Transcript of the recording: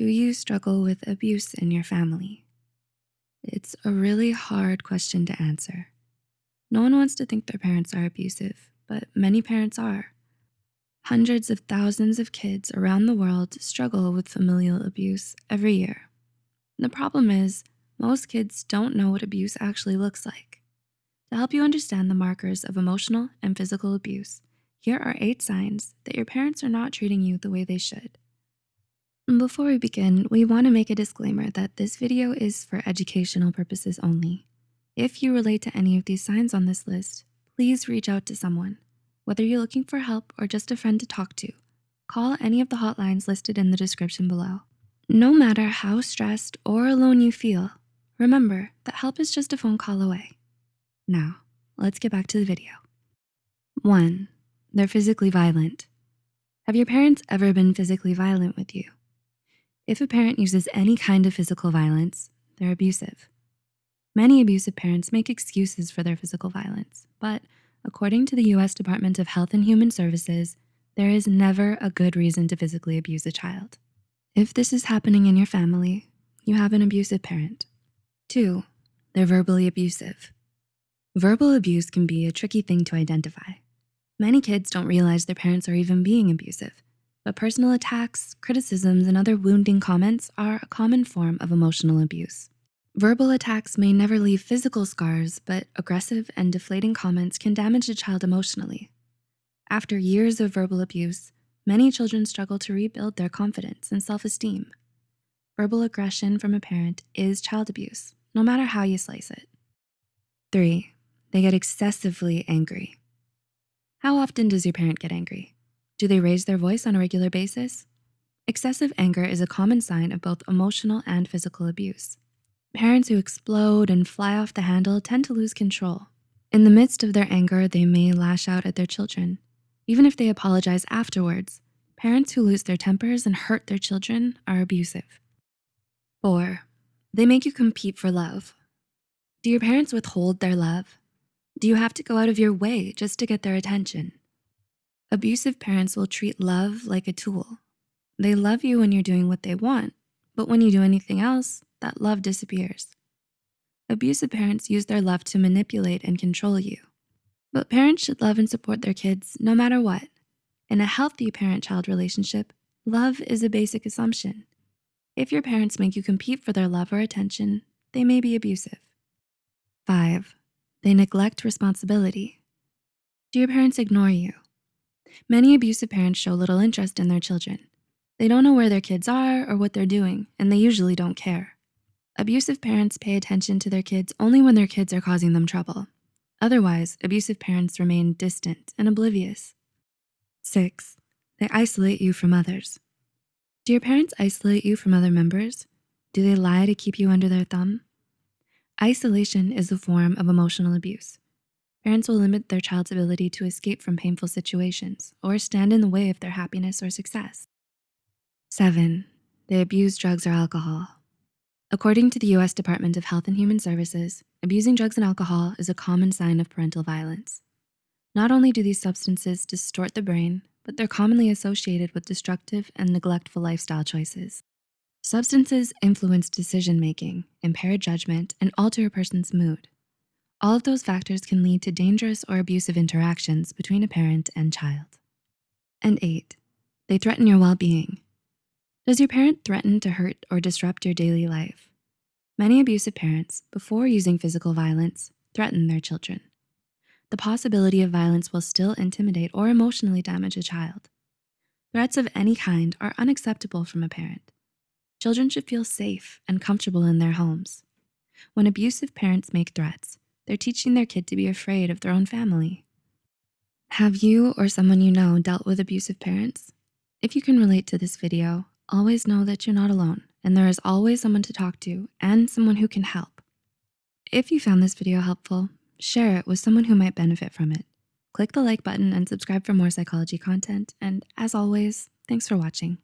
Do you struggle with abuse in your family? It's a really hard question to answer. No one wants to think their parents are abusive, but many parents are. Hundreds of thousands of kids around the world struggle with familial abuse every year. The problem is, most kids don't know what abuse actually looks like. To help you understand the markers of emotional and physical abuse, here are eight signs that your parents are not treating you the way they should. Before we begin, we wanna make a disclaimer that this video is for educational purposes only. If you relate to any of these signs on this list, please reach out to someone. Whether you're looking for help or just a friend to talk to, call any of the hotlines listed in the description below. No matter how stressed or alone you feel, remember that help is just a phone call away. Now, let's get back to the video. One, they're physically violent. Have your parents ever been physically violent with you? If a parent uses any kind of physical violence, they're abusive. Many abusive parents make excuses for their physical violence, but according to the US Department of Health and Human Services, there is never a good reason to physically abuse a child. If this is happening in your family, you have an abusive parent. Two, they're verbally abusive. Verbal abuse can be a tricky thing to identify. Many kids don't realize their parents are even being abusive but personal attacks, criticisms, and other wounding comments are a common form of emotional abuse. Verbal attacks may never leave physical scars, but aggressive and deflating comments can damage a child emotionally. After years of verbal abuse, many children struggle to rebuild their confidence and self-esteem. Verbal aggression from a parent is child abuse, no matter how you slice it. Three, they get excessively angry. How often does your parent get angry? Do they raise their voice on a regular basis? Excessive anger is a common sign of both emotional and physical abuse. Parents who explode and fly off the handle tend to lose control. In the midst of their anger, they may lash out at their children. Even if they apologize afterwards, parents who lose their tempers and hurt their children are abusive. Four, they make you compete for love. Do your parents withhold their love? Do you have to go out of your way just to get their attention? Abusive parents will treat love like a tool. They love you when you're doing what they want, but when you do anything else, that love disappears. Abusive parents use their love to manipulate and control you. But parents should love and support their kids no matter what. In a healthy parent-child relationship, love is a basic assumption. If your parents make you compete for their love or attention, they may be abusive. Five, they neglect responsibility. Do your parents ignore you? Many abusive parents show little interest in their children. They don't know where their kids are or what they're doing, and they usually don't care. Abusive parents pay attention to their kids only when their kids are causing them trouble. Otherwise, abusive parents remain distant and oblivious. Six, they isolate you from others. Do your parents isolate you from other members? Do they lie to keep you under their thumb? Isolation is a form of emotional abuse. Parents will limit their child's ability to escape from painful situations or stand in the way of their happiness or success. Seven, they abuse drugs or alcohol. According to the US Department of Health and Human Services, abusing drugs and alcohol is a common sign of parental violence. Not only do these substances distort the brain, but they're commonly associated with destructive and neglectful lifestyle choices. Substances influence decision-making, impair judgment, and alter a person's mood. All of those factors can lead to dangerous or abusive interactions between a parent and child. And eight, they threaten your well-being. Does your parent threaten to hurt or disrupt your daily life? Many abusive parents, before using physical violence, threaten their children. The possibility of violence will still intimidate or emotionally damage a child. Threats of any kind are unacceptable from a parent. Children should feel safe and comfortable in their homes. When abusive parents make threats, they're teaching their kid to be afraid of their own family. Have you or someone you know dealt with abusive parents? If you can relate to this video, always know that you're not alone and there is always someone to talk to and someone who can help. If you found this video helpful, share it with someone who might benefit from it. Click the like button and subscribe for more psychology content. And as always, thanks for watching.